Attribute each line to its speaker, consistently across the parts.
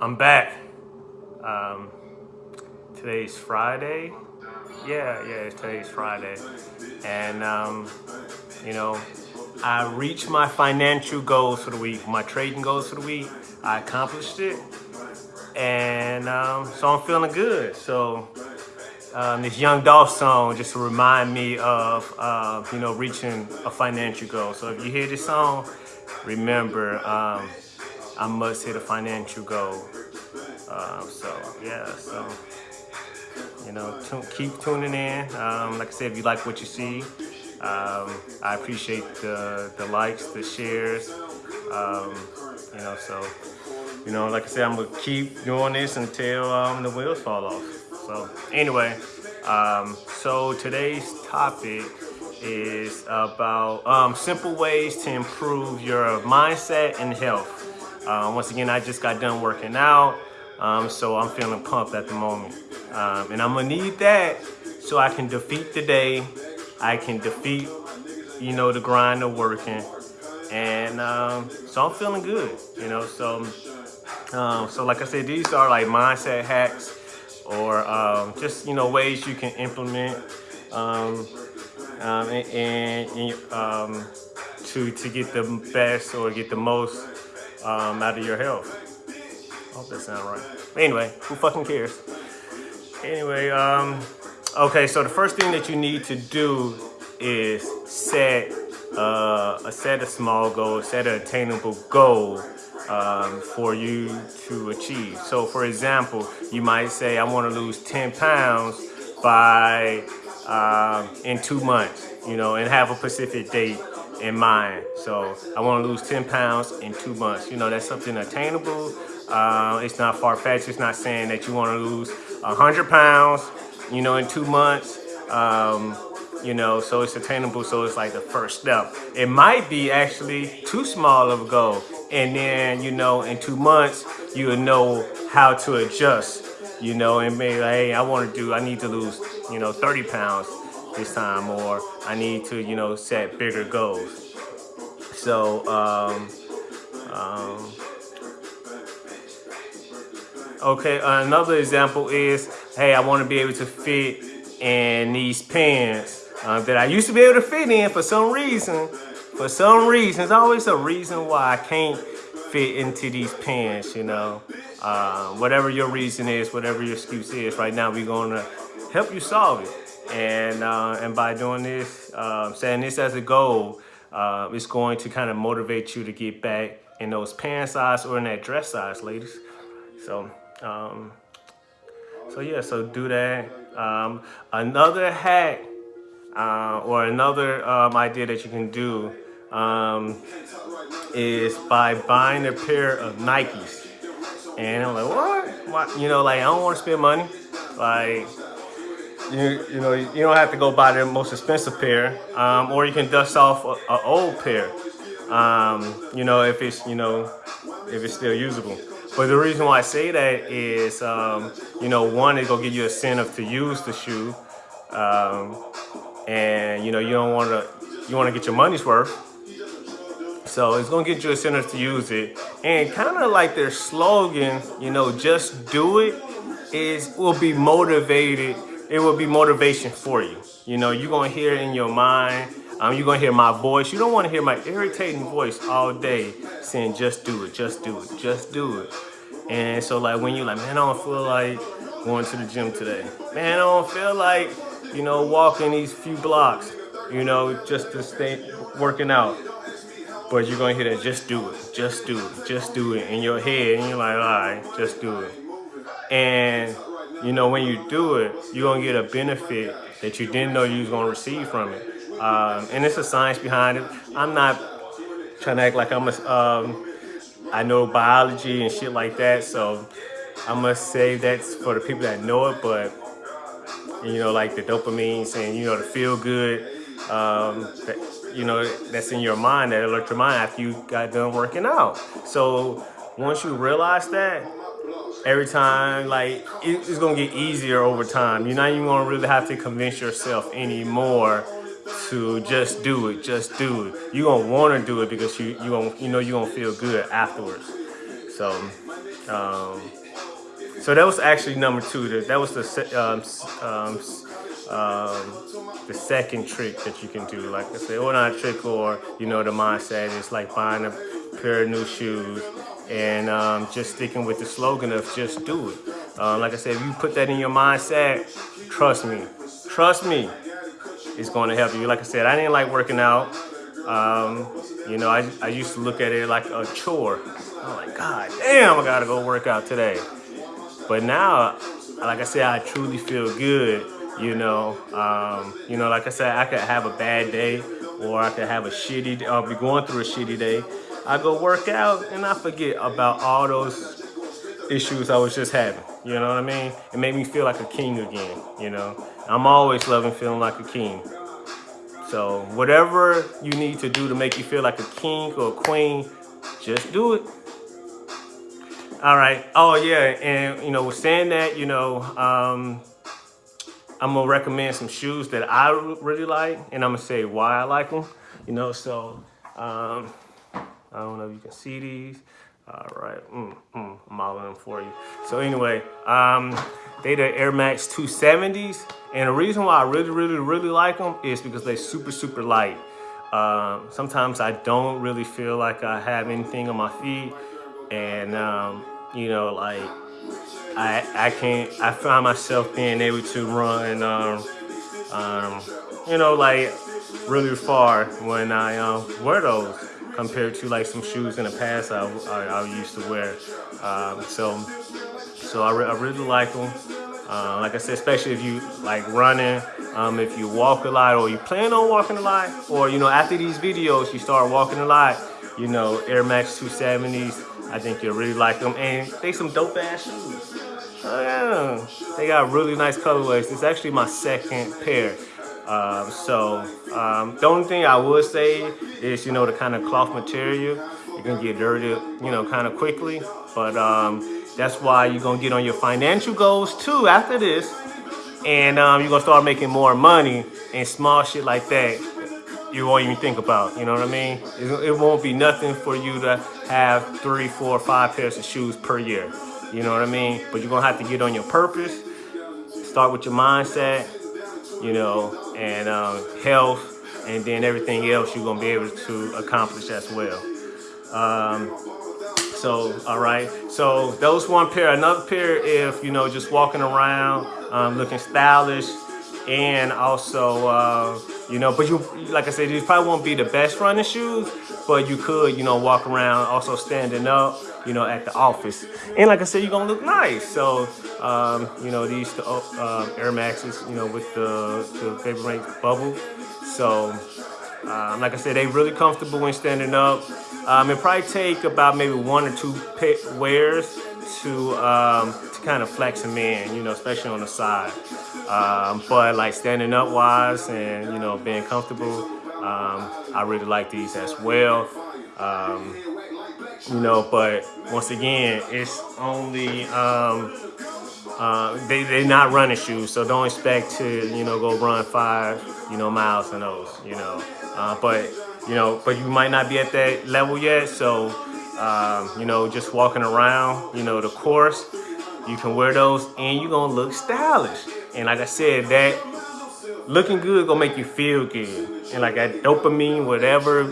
Speaker 1: I'm back. Um, today's Friday. Yeah, yeah, today's Friday. And, um, you know, I reached my financial goals for the week, my trading goals for the week. I accomplished it. And um, so I'm feeling good. So um, this Young Dolph song just to remind me of, uh, you know, reaching a financial goal. So if you hear this song, remember, um, I must hit a financial goal. Uh, so yeah, so you know, keep tuning in. Um, like I said, if you like what you see, um, I appreciate the the likes, the shares. Um, you know, so you know, like I said, I'm gonna keep doing this until um, the wheels fall off. So anyway, um, so today's topic is about um, simple ways to improve your mindset and health. Uh, once again, I just got done working out, um, so I'm feeling pumped at the moment. Um, and I'm gonna need that so I can defeat the day. I can defeat, you know, the grind of working. And um, so I'm feeling good, you know, so, um, so like I said, these are like mindset hacks or um, just, you know, ways you can implement um, and, and to, to get the best or get the most um, out of your health. I hope that sounds right. Anyway, who fucking cares? Anyway, um, okay, so the first thing that you need to do is set uh, a set a small goal, set an attainable goal um, for you to achieve. So for example, you might say, I want to lose 10 pounds by um, in two months, you know, and have a specific date in mind. So I want to lose 10 pounds in two months. You know, that's something attainable. Uh, it's not far-fetched. It's not saying that you want to lose 100 pounds, you know, in two months. Um, you know, so it's attainable. So it's like the first step. It might be actually too small of a goal. And then, you know, in two months, you'll know how to adjust, you know, and maybe, like, hey, I want to do, I need to lose, you know, 30 pounds this time or I need to, you know, set bigger goals. So, um, um, okay, another example is, hey, I want to be able to fit in these pants uh, that I used to be able to fit in for some reason. For some reason, there's always a reason why I can't fit into these pants, you know. Uh, whatever your reason is, whatever your excuse is, right now we're going to help you solve it. And, uh, and by doing this, uh, setting this as a goal, uh, it's going to kind of motivate you to get back in those pant size or in that dress size, ladies. So, um, so yeah, so do that. Um, another hack uh, or another um, idea that you can do um, is by buying a pair of Nikes. And I'm like, what? what? You know, like I don't want to spend money. Like you, you know, you don't have to go buy the most expensive pair, um, or you can dust off an old pair, um, you know, if it's, you know, if it's still usable. But the reason why I say that is, um, you know, one, it's gonna give you a incentive to use the shoe, um, and you know, you don't want to, you want to get your money's worth. So it's gonna get you a incentive to use it, and kind of like their slogan, you know, just do it, is will be motivated it will be motivation for you. You know, you're gonna hear it in your mind. Um, you're gonna hear my voice. You don't wanna hear my irritating voice all day saying, just do it, just do it, just do it. And so like when you're like, man, I don't feel like going to the gym today. Man, I don't feel like, you know, walking these few blocks, you know, just to stay working out. But you're gonna hear that, just do it, just do it, just do it in your head. And you're like, all right, just do it. And you know, when you do it, you're gonna get a benefit that you didn't know you was gonna receive from it. Um, and it's a science behind it. I'm not trying to act like I'm a, um, I know biology and shit like that, so I must say that's for the people that know it, but you know, like the dopamine saying, you know, the feel good, um, that, you know, that's in your mind, that alert your mind after you got done working out. So once you realize that, every time like it's gonna get easier over time you're not even gonna really have to convince yourself anymore to just do it just do it you're gonna want to do it because you you gonna you know you're gonna feel good afterwards so Um, so that was actually number two. That was the um, um, um, the second trick that you can do. Like I said, or not a trick, or you know, the mindset is like buying a pair of new shoes and um, just sticking with the slogan of just do it. Um, like I said, if you put that in your mindset, trust me, trust me, it's going to help you. Like I said, I didn't like working out. Um, you know, I, I used to look at it like a chore. I'm like, God damn, I gotta go work out today. But now, like I said, I truly feel good. You know, um, you know, like I said, I could have a bad day or I could have a shitty day, I'll be going through a shitty day. I go work out and I forget about all those issues I was just having. You know what I mean? It made me feel like a king again, you know? I'm always loving feeling like a king. So whatever you need to do to make you feel like a king or a queen, just do it. All right. Oh yeah, and you know, with saying that, you know, um, I'm gonna recommend some shoes that I really like, and I'm gonna say why I like them. You know, so um, I don't know if you can see these. All right, mm, mm, I'm modeling them for you. So anyway, um, they the Air Max 270s, and the reason why I really, really, really like them is because they super, super light. Um, sometimes I don't really feel like I have anything on my feet, and um, you know, like I I can't I find myself being able to run um, um, you know like really far when I um, wear those compared to like some shoes in the past I, I, I used to wear. Um, so so I, re I really like them. Uh, like I said, especially if you like running, um, if you walk a lot or you plan on walking a lot, or you know after these videos you start walking a lot, you know Air Max 270s, I think you'll really like them. And they some dope ass shoes. Oh yeah, they got really nice colorways. It's actually my second pair. Um, so um, the only thing I would say is, you know, the kind of cloth material, you can get dirty, you know, kind of quickly. But um, that's why you're going to get on your financial goals too after this. And um, you're going to start making more money and small shit like that you won't even think about. You know what I mean? It, it, won't be nothing for you to have three, four, five pairs of shoes per year. You know what I mean? But you're gonna have to get on your purpose. Start with your mindset, you know, and um, health, and then everything else you're gonna be able to accomplish as well. Um, so, all right. So those one pair. Another pair, if you know, just walking around, um, looking stylish, and also. Uh, you know, but you, like I said, these probably won't be the best running shoes, but you could, you know, walk around also standing up, you know, at the office. And like I said, you're gonna look nice. So, um, you know, these uh, Air Maxes, you know, with the, the Vapor bubble. So, um, like I said, they really comfortable when standing up. Um, it probably take about maybe one or two wears to um, to kind of flex them in, you know, especially on the side. Um, but like standing up wise and you know being comfortable, um, I really like these as well. Um, you know, but once again, it's only um, uh, they they're not running shoes, so don't expect to you know go run five you know miles in those, you know. Uh, but you know, but you might not be at that level yet, so um, you know, just walking around, you know, the course, you can wear those and you're gonna look stylish. And like I said, that looking good gonna make you feel good. And like that dopamine, whatever,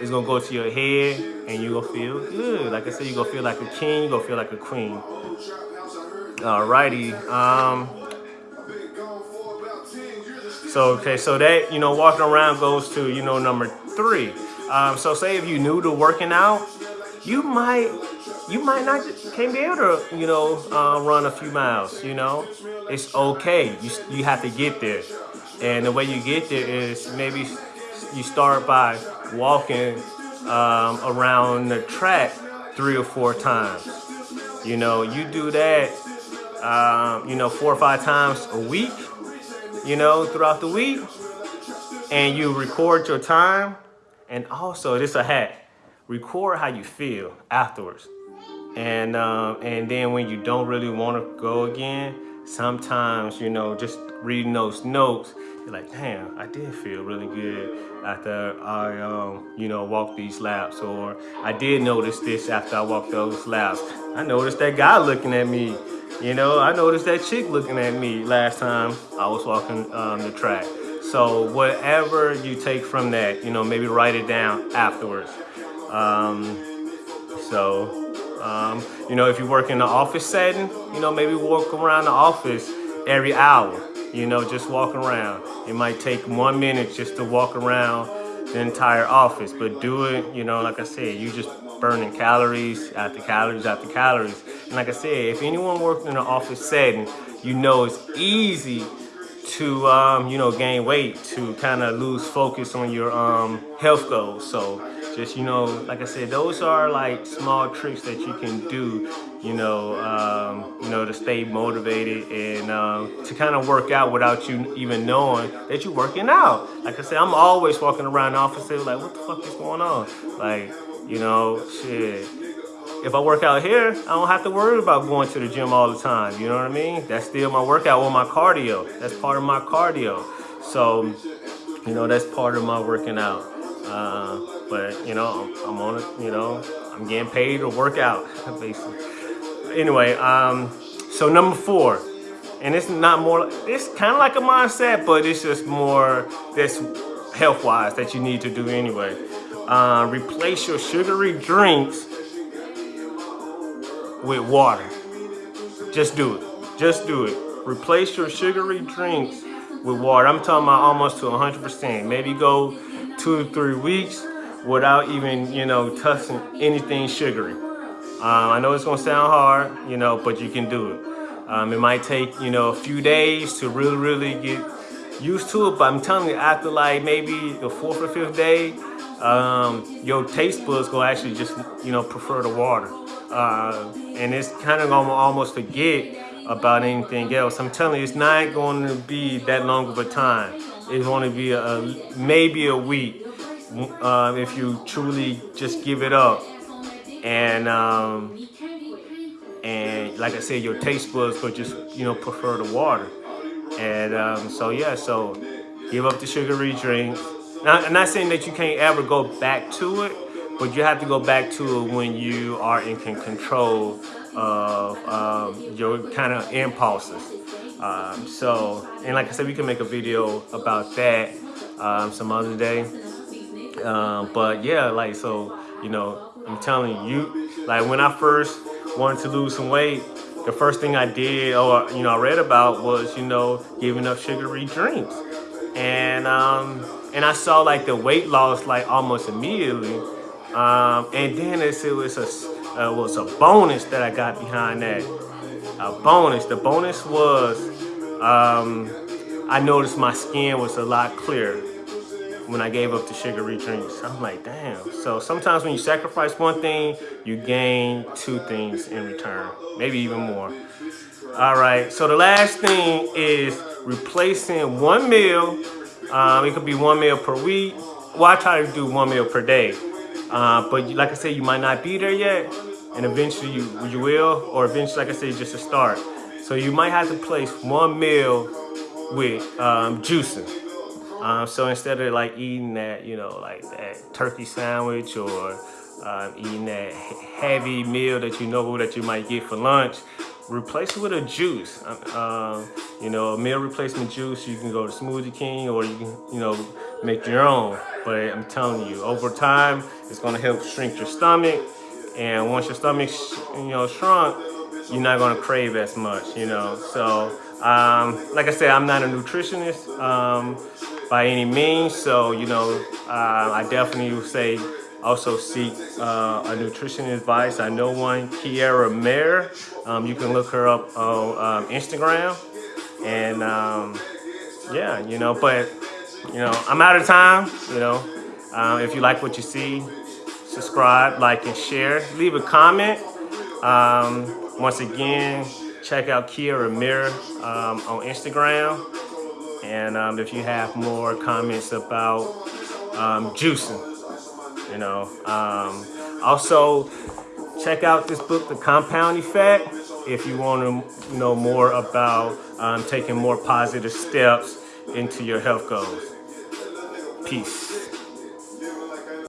Speaker 1: is gonna go to your head and you're gonna feel good. Like I said, you're gonna feel like a king, you're gonna feel like a queen. Alrighty. Um, so, okay, so that, you know, walking around goes to, you know, number three. Um, so say if you're new to working out, you might you might not can't be able to you know uh, run a few miles you know it's okay you, you have to get there and the way you get there is maybe you start by walking um, around the track three or four times. You know you do that um, you know four or five times a week you know throughout the week and you record your time. And also this a hack record how you feel afterwards. And um, and then when you don't really want to go again, sometimes, you know, just reading those notes, you're like, damn, I did feel really good after I, um, you know, walked these laps. Or I did notice this after I walked those laps. I noticed that guy looking at me. You know, I noticed that chick looking at me last time I was walking um, the track. So whatever you take from that, you know, maybe write it down afterwards. Um, so, um, you know, if you work in the office setting, you know, maybe walk around the office every hour, you know, just walk around. It might take one minute just to walk around the entire office, but do it, you know, like I said, you just burning calories after calories after calories. And like I said, if anyone works in an office setting, you know it's easy to, um, you know, gain weight, to kind of lose focus on your um, health goals. So just, you know, like I said, those are like small tricks that you can do, you know, um, you know, to stay motivated and um, to kind of work out without you even knowing that you're working out. Like I said, I'm always walking around the office like, what the fuck is going on? Like, you know, shit. If I work out here, I don't have to worry about going to the gym all the time. You know what I mean? That's still my workout or my cardio. That's part of my cardio. So, you know, that's part of my working out. Uh, but, you know, I'm, on it, you know, I'm getting paid to work out, basically. Anyway, um, so number four, and it's not more, it's kind of like a mindset, but it's just more this health-wise that you need to do anyway. Uh, replace your sugary drinks with water. Just do it. Just do it. Replace your sugary drinks with water. I'm talking about almost to 100%. Maybe go two three weeks without even, you know, touching anything sugary. Um, I know it's gonna sound hard, you know, but you can do it. Um, it might take, you know, a few days to really, really get used to it, but I'm telling you, after like maybe the fourth or fifth day, um, your taste buds will actually just, you know, prefer the water. Uh, and it's kind of gonna almost forget about anything else. I'm telling you, it's not going to be that long of a time. It's going to be a, maybe a week uh, if you truly just give it up. And um, and like I said, your taste buds will just you know prefer the water. And um, so yeah, so give up the sugary drinks. Now, I'm not saying that you can't ever go back to it, but you have to go back to it when you are in control of um, your kind of impulses. Um, so, and like I said, we can make a video about that um, some other day. Um, but yeah, like, so, you know, I'm telling you, like when I first wanted to lose some weight, the first thing I did or, you know, I read about was, you know, giving up sugary drinks. And, um, and I saw like the weight loss like almost immediately. Um, and then it, it was a uh, was a bonus that I got behind that. A bonus. The bonus was um, I noticed my skin was a lot clearer when I gave up the sugary drinks. I'm like, damn. So sometimes when you sacrifice one thing, you gain two things in return, maybe even more. All right, so the last thing is replacing one meal um, it could be one meal per week. Well, I try to do one meal per day. Uh, but like I said, you might not be there yet. And eventually you, you will, or eventually, like I said, just a start. So you might have to place one meal with um, juicing. Um, so instead of like eating that, you know, like that turkey sandwich or um, eating that heavy meal that you know that you might get for lunch, replace it with a juice. Um, you know, a meal replacement juice, you can go to Smoothie King or you can, you know, make your own. But I'm telling you, over time, it's gonna help shrink your stomach. And once your stomach's, you know, shrunk, you're not gonna crave as much, you know. So, um, like I said, I'm not a nutritionist um, by any means. So, you know, uh, I definitely would say also seek uh, a nutrition advice. I know one, Kiera Mayer. Um, you can look her up on um, Instagram. And um, yeah, you know, but, you know, I'm out of time, you know. Um, if you like what you see, subscribe, like, and share. Leave a comment. Um, once again, check out Kiera Mayer um, on Instagram. And if you have more comments about juicing, you know. Um, also, check out this book, The Compound Effect. if you want to know more about um, taking more positive steps into your health goals. Peace.